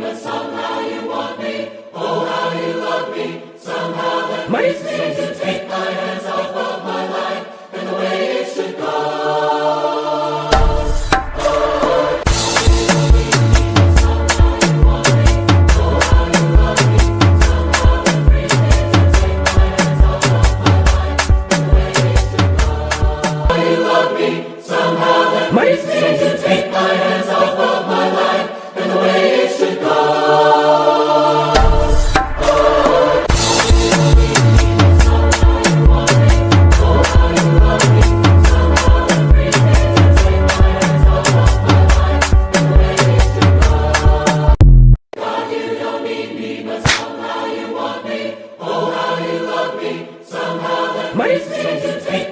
but somehow you want me. Oh, how you love me. Somehow that Money. but somehow you want me. Oh, how you love me. Somehow that makes me to take.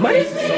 Money?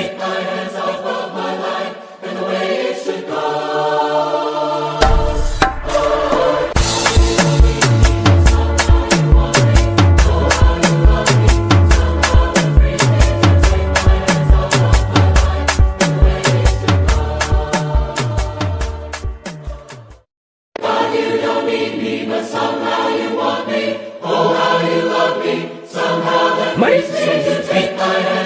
People